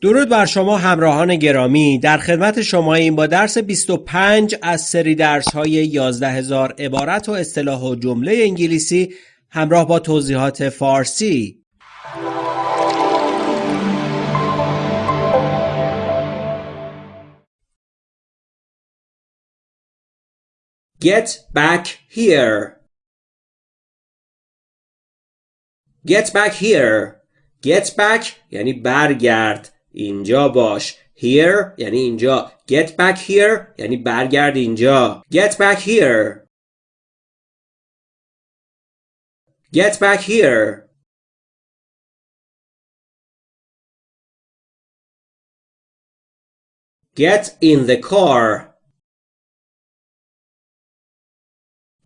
درود بر شما همراهان گرامی. در خدمت شما این با درس 25 از سری درس های 11 هزار عبارت و اصطلاح و جمله انگلیسی همراه با توضیحات فارسی. Get back here. Get back here. Get back یعنی برگرد. اینجا باش here یعنی اینجا get back here یعنی برگرد اینجا get back here get back here get in the car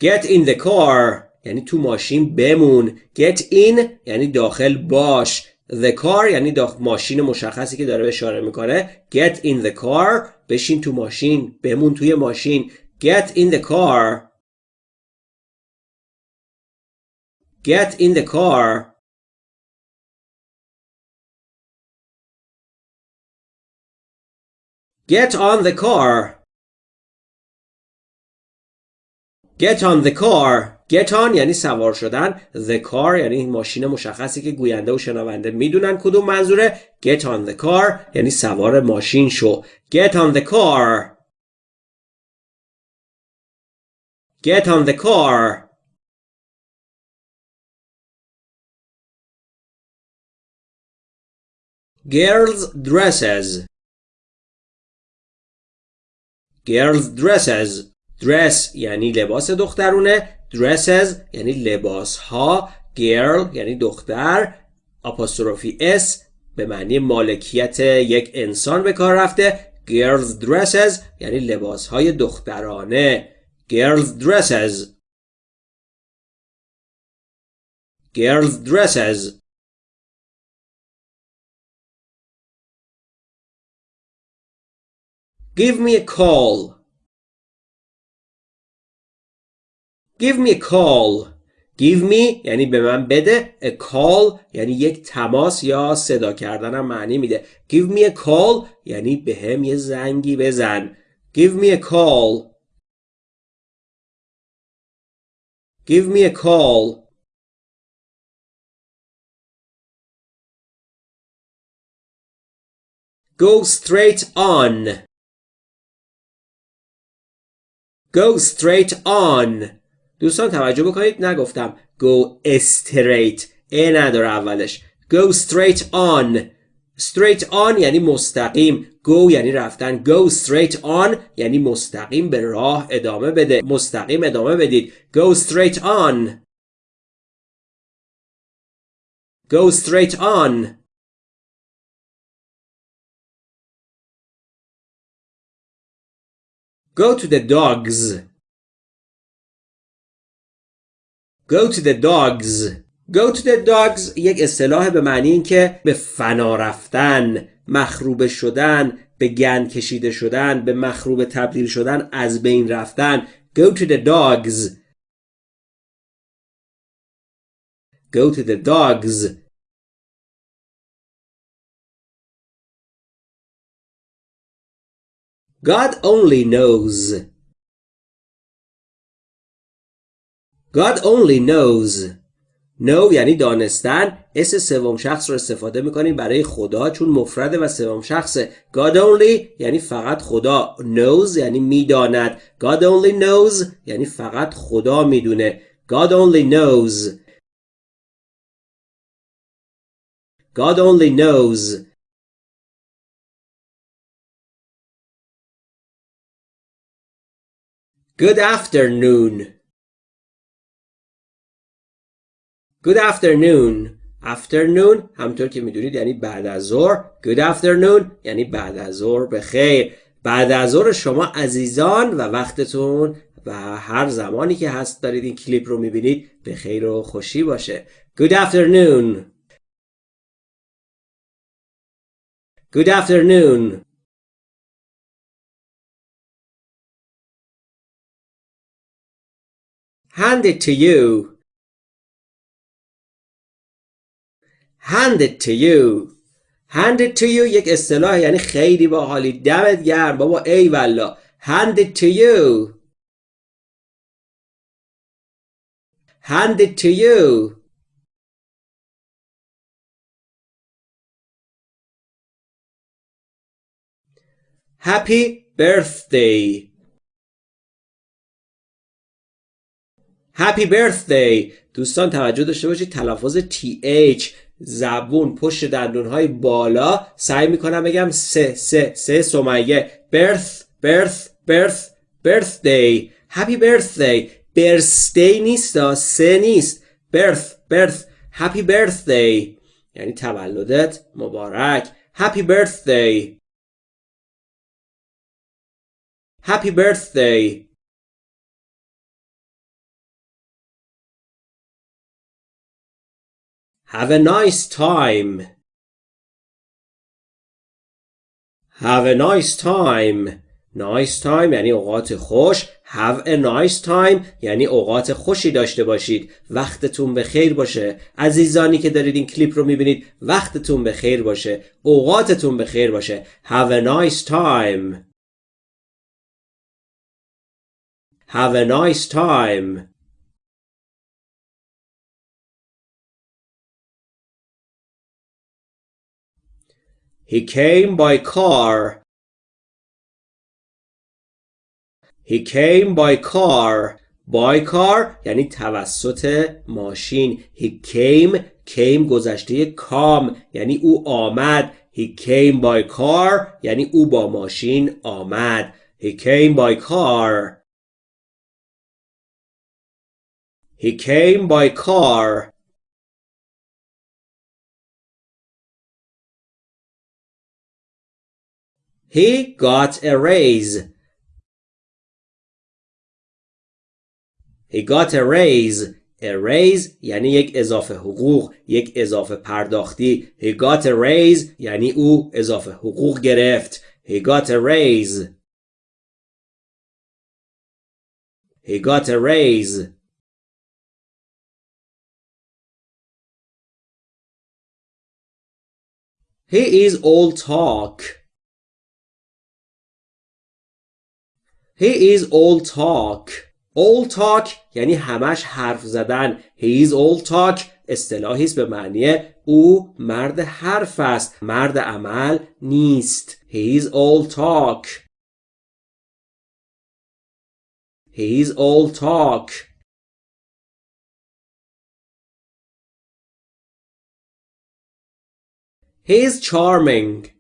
get in the car یعنی تو ماشین بمون get in یعنی داخل باش The car یعنی ماشین مشخصی که داره اشاره می‌کنه. Get in the car بشین تو ماشین بمون توی ماشین. Get in the car. Get in the car. Get on the car. Get on the car get on یعنی سوار شدن the car یعنی ماشین مشخصی که گوینده و شنونده می‌دونن کدوم منظوره get on the car یعنی سوار ماشین شو get on the car get on the car girls dresses girls dresses dress یعنی لباس دخترونه. Dresses یعنی لباس ها girl یعنی دختر. آپاستروفی s به معنی مالکیت یک انسان به کار رفته. Girls dresses یعنی لباس های دخترانه. Girls dresses girls dresses Give me a call. Give me a call Give me یعنی به من بده A call یعنی یک تماس یا صدا کردنم معنی میده Give me a call یعنی به هم یه زنگی بزن Give me a call Give me a call Go straight on Go straight on دوستان توجه بکنید نگفتم go straight ا نداره اولش. go straight on. straight on یعنی مستقیم. go یعنی رفتن. go straight on یعنی مستقیم به راه ادامه بده. مستقیم ادامه بدید. go straight on. go straight on. Go to the dogs. Go to the dogs. Go to the dogs یک اصطلاح به معنی این که به فنا رفتن مخروبه شدن به گند کشیده شدن به مخروبه تبدیل شدن از بین رفتن. Go to the dogs. Go to the dogs. God only knows. God only knows. Know یعنی دانستن. اس سوم شخص رو استفاده می‌کنیم برای خدا چون مفرده و سوم شخصه. God only یعنی فقط خدا. Knows یعنی می‌داند. God only knows یعنی فقط خدا می‌دونه. God only knows. God only knows. Good afternoon. Good afternoon. Afternoon همطور که می‌دونید یعنی بعد از ظهر. Good afternoon یعنی بعد از ظهر به خیر. بعد از ظهر شما عزیزان و وقتتون و هر زمانی که هست دارید این کلیپ رو می‌بینید به خیر و خوشی باشه. Good afternoon. Good afternoon. Hand it to you. Hand it to you hand it to you یک اصطلاح یعنی خیلی باحالی دمت گرم بابا ای hand it to you hand it to you happy birthday happy birthday دوستان توجه داشته باشید تلفظ TH زبون پشت دندون های بالا سعی می‌کنم بگم سه سه سه سومیه برث برث برث برث دی هپی برث دی برث دی نیست دا سه نیست. برث برث هپی برث دی یعنی تولدت مبارک. هپی برث دی هپی برث دی Have a nice time. Have a nice time. Nice time یعنی اوقات خوش. Have a nice time یعنی اوقات خوشی داشته باشید. وقتتون به خیر باشه. عزیزانی که دارید این کلیپ رو می‌بینید وقتتون به خیر باشه. اوقاتتون به خیر باشه. Have a nice time. Have a nice time. He came by car. He came by car. By car یعنی توسط ماشین. He came came گذشته کام یعنی او آمد. He came by car یعنی او با ماشین آمد. He came by car. He came by car. He got a raise. He got a raise. A raise یعنی یک اضافه حقوق یک اضافه پرداختی He got a raise یعنی او اضافه حقوق گرفت He got a raise He got a raise He is all talk He is all talk. All talk یعنی همش حرف زدن. He is all talk اصطلاحی است به معنی او مرد حرف است. مرد عمل نیست. He is all talk. He is all talk. He is charming.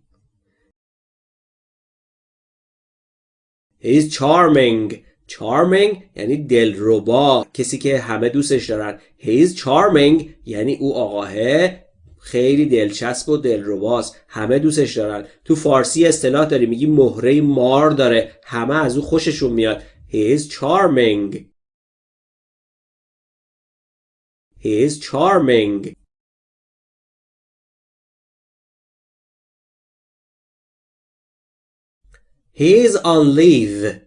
He's charming. Charming یعنی دلربا. کسی که همه دوستش دارن. He's charming یعنی او آقاه خیلی دلچسب و دلرباست. همه دوستش دارن. تو فارسی اصطلاح داری. میگی مهره مار داره. همه از او خوششون میاد. He is charming. He is charming. He's on leave.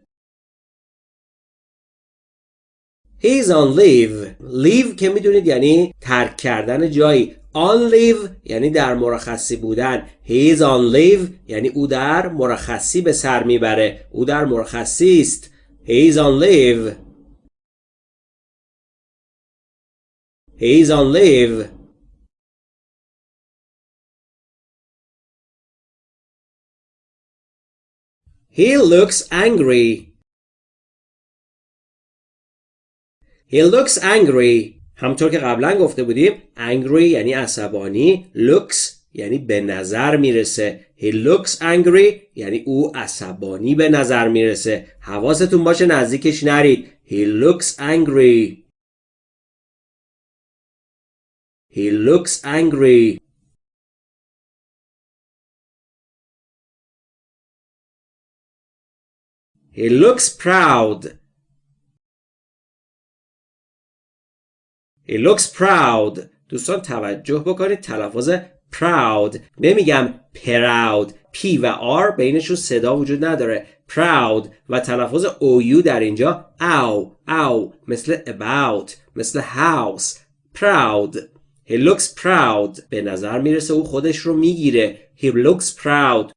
He's on leave. Leave که می‌دونید یعنی ترک کردن جایی. On leave یعنی در مرخصی بودن. He's on leave یعنی او در مرخصی به سر می‌بره. او در مرخصی است. He's on leave. He's on leave. He looks angry. He looks angry. همطور که قبلا گفته بودیم angry یعنی عصبانی looks یعنی به نظر می‌رسه. He looks angry یعنی او عصبانی به نظر می‌رسه. حواستون باشه نزدیکش نرید. He looks angry. He looks angry. He looks proud. He looks proud. دوستان توجه بکنید. تلفظ proud. نمیگم proud. P و R بینشون صدا وجود نداره. Proud. و تلفظ OU در اینجا او او مثل about. مثل house. Proud. He looks proud. به نظر می‌رسه او خودش رو می‌گیره. He looks proud.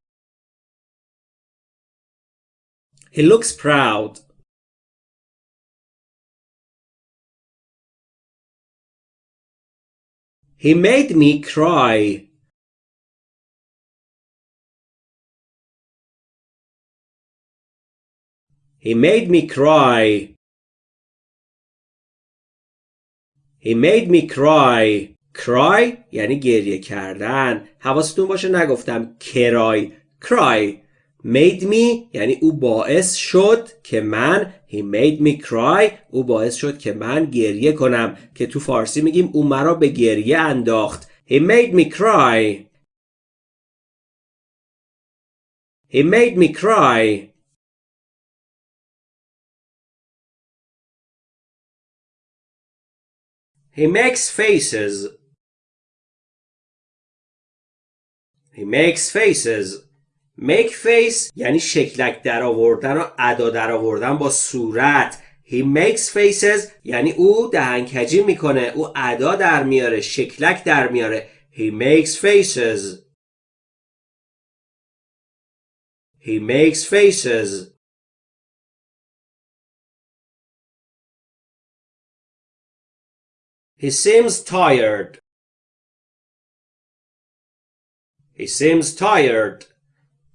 He looks proud. He made me cry. He made me cry. He made me cry. cry یعنی گریه کردن. حواستون باشه نگفتم کرای. cry. made me یعنی او باعث شد که من he made me cry او باعث شد که من گریه کنم که تو فارسی میگیم او مرا به گریه انداخت. He made me cry. He made me cry. He makes faces. He makes faces. Make face یعنی شکلک در آوردن و ادا در آوردن با صورت. He makes faces یعنی او دهنکجی می‌کنه. او ادا در میاره شکلک در میاره. He makes faces. He makes faces. He seems tired. He seems tired.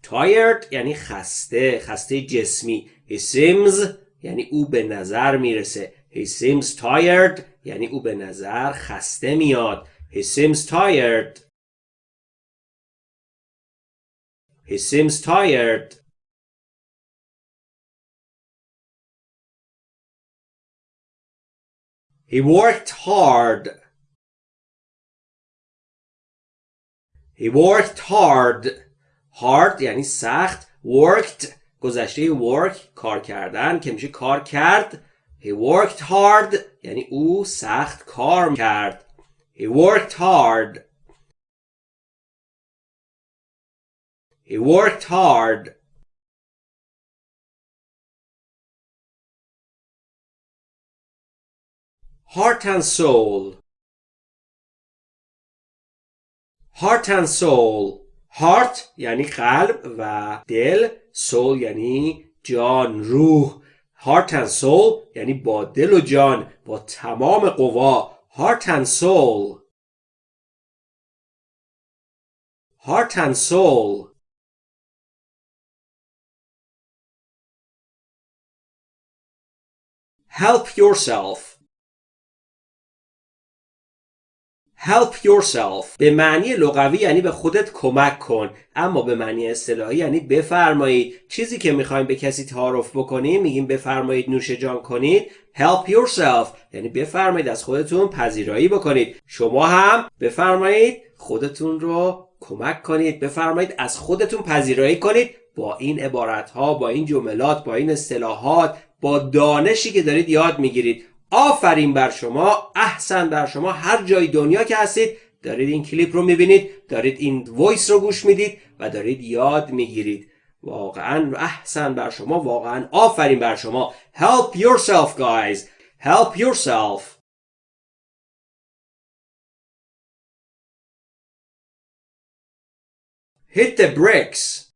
Tired یعنی خسته خسته جسمی he seems یعنی او به نظر می‌رسه he seems tired یعنی او به نظر خسته میاد he seems tired he seems tired He worked hard. He worked hard. Hard یعنی سخت worked گذشته work کار کردن که میشه کار کرد he worked hard یعنی او سخت کار کرد he worked hard he worked hard heart and soul heart and soul heart یعنی قلب و دل soul یعنی جان روح heart and soul یعنی با دل و جان با تمام قوا heart and soul heart and soul help yourself help yourself. به معنی لغوی یعنی به خودت کمک کن. اما به معنی اصطلاحی یعنی بفرمایید. چیزی که می‌خوایم به کسی تعارف بکنیم میگیم بفرمایید نوش جان کنید. Help yourself. یعنی بفرمایید از خودتون پذیرایی بکنید. شما هم بفرمایید خودتون رو کمک کنید. بفرمایید از خودتون پذیرایی کنید. با این عبارت ها با این جملات با این اصطلاحات با دانشی که دارید یاد می‌گیرید. آفرین بر شما احسن بر شما هر جای دنیا که هستید دارید این کلیپ رو می‌بینید دارید این وایس رو گوش می‌دید و دارید یاد می‌گیرید. واقعا احسن بر شما واقعا آفرین بر شما. Help yourself guys. Help yourself. Hit the bricks.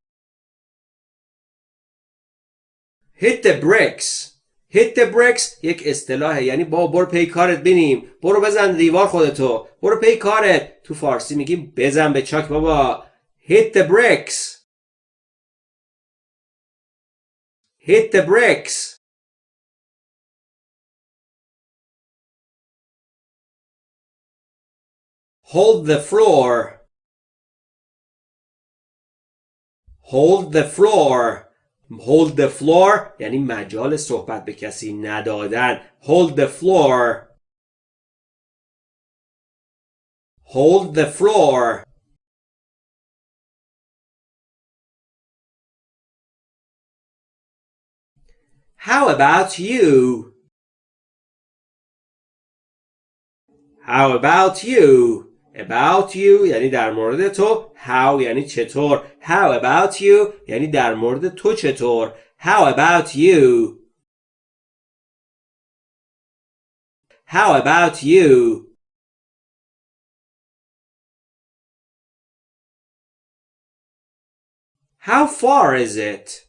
Hit the bricks. Hit the bricks یک اصطلاحه. یعنی با برو پی کارت بینیم. برو بزن دیوار خودتو. برو پی کارت. تو فارسی میگیم بزن به چاک بابا. Hit the bricks. Hit the bricks. Hold the floor. Hold the floor. hold the floor یعنی مجال صحبت به کسی ندادن hold the floor hold the floor How about you? How about you? About you یعنی در مورد تو how یعنی چطور how about you یعنی در مورد تو چطور how about you how about you How far is it?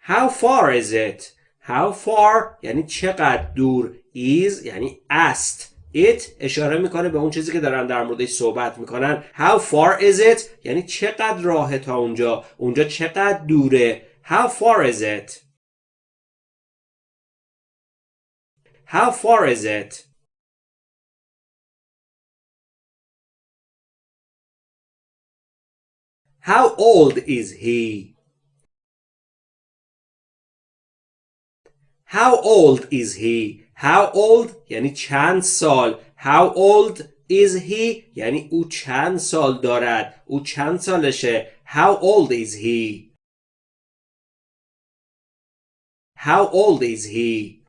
How far is it? How far یعنی چقدر دور is یعنی است. It اشاره می‌کنه به اون چیزی که دارن در موردش صحبت می‌کنن. How far is it? یعنی چقدر راه تا اونجا؟ اونجا چقدر دوره؟ How far is it? How far is it? How old is he? How old is he? How old یعنی چند سال How old is he یعنی او چند سال دارد او چند سالشه How old is he? How old is he?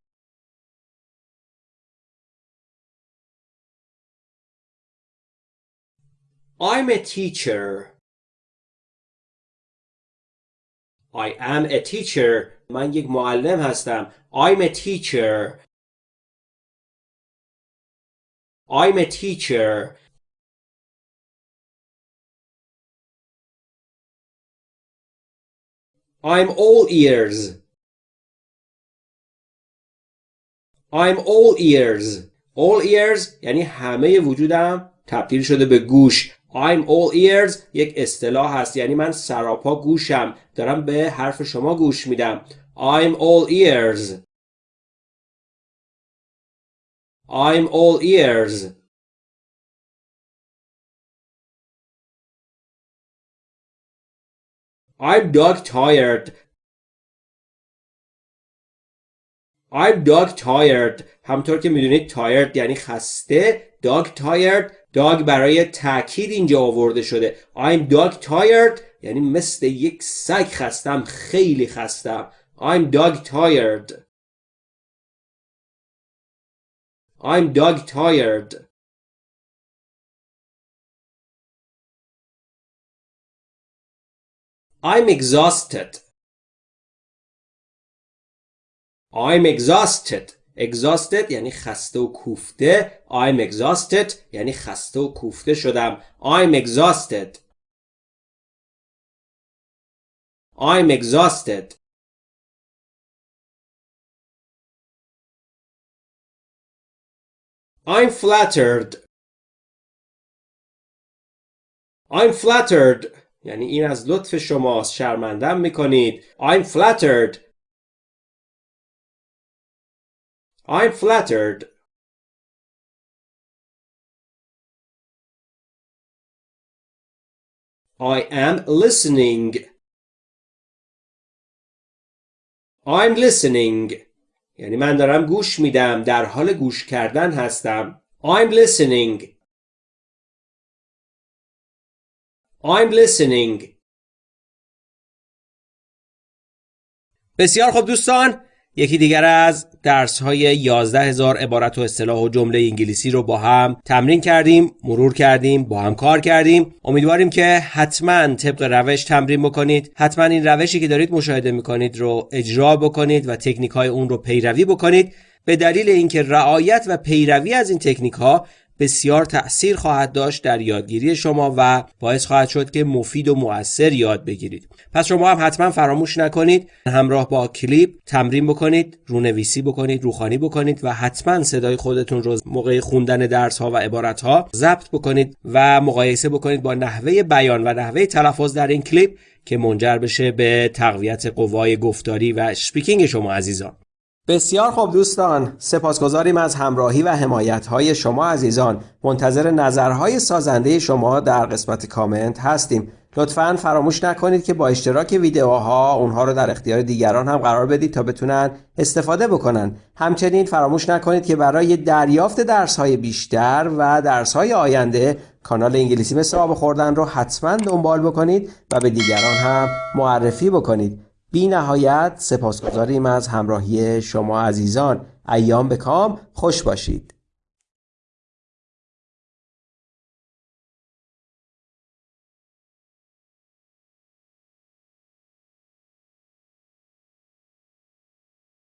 I'm a teacher. I am a teacher. من یک معلم هستم. I'm a teacher. I'm a teacher. I'm all ears. I'm all ears. All ears یعنی همه وجودم تبدیل شده به گوش. I'm all ears یک اصطلاح هست یعنی من سراپا گوشم دارم به حرف شما گوش میدم I'm all ears I'm all ears. I'm dog tired. I'm dog tired. همطور که می‌دونید tired یعنی خسته dog tired dog برای تاکید اینجا آورده شده. I'm dog tired یعنی مثل یک سگ خستم خیلی خستم. I'm dog tired. I'm dog tired I'm exhausted I'm exhausted exhausted یعنی خسته و کوفته I'm exhausted یعنی خسته و کوفته شدم I'm exhausted I'm exhausted I'm flattered I'm flattered یعنی این از لطف شماست شرمندم میکنید I'm flattered I'm flattered I am listening I'm listening یعنی من دارم گوش میدم در حال گوش کردن هستم. I'm listening. I'm listening. بسیار خوب دوستان یکی دیگر از درس های 11 هزار عبارت و اصطلاح و جمله انگلیسی رو با هم تمرین کردیم مرور کردیم با هم کار کردیم. امیدواریم که حتما طبق روش تمرین بکنید. حتما این روشی که دارید مشاهده می‌کنید رو اجرا بکنید و تکنیک های اون رو پیروی بکنید. به دلیل اینکه رعایت و پیروی از این تکنیک ها بسیار تأثیر خواهد داشت در یادگیری شما و باعث خواهد شد که مفید و مؤثر یاد بگیرید. پس شما هم حتما فراموش نکنید. همراه با کلیپ تمرین بکنید رونویسی بکنید روخوانی بکنید و حتما صدای خودتون رو موقع خوندن درس ها و عبارت ها ضبط بکنید و مقایسه بکنید با نحوه بیان و نحوه تلفظ در این کلیپ که منجر بشه به تقویت قوای گفتاری و speaking شما عزیزان. بسیار خوب دوستان سپاسگزاریم از همراهی و حمایت های شما عزیزان. منتظر نظرهای سازنده شما در قسمت کامنت هستیم. لطفا فراموش نکنید که با اشتراک ویدیوها اونها رو در اختیار دیگران هم قرار بدید تا بتونن استفاده بکنن. همچنین فراموش نکنید که برای دریافت درس های بیشتر و درس های آینده کانال انگلیسی مثل آب خوردن رو حتما دنبال بکنید و به دیگران هم معرفی بکنید. بی نهایت سپاسگزاریم از همراهی شما عزیزان. ایام به کام. خوش باشید.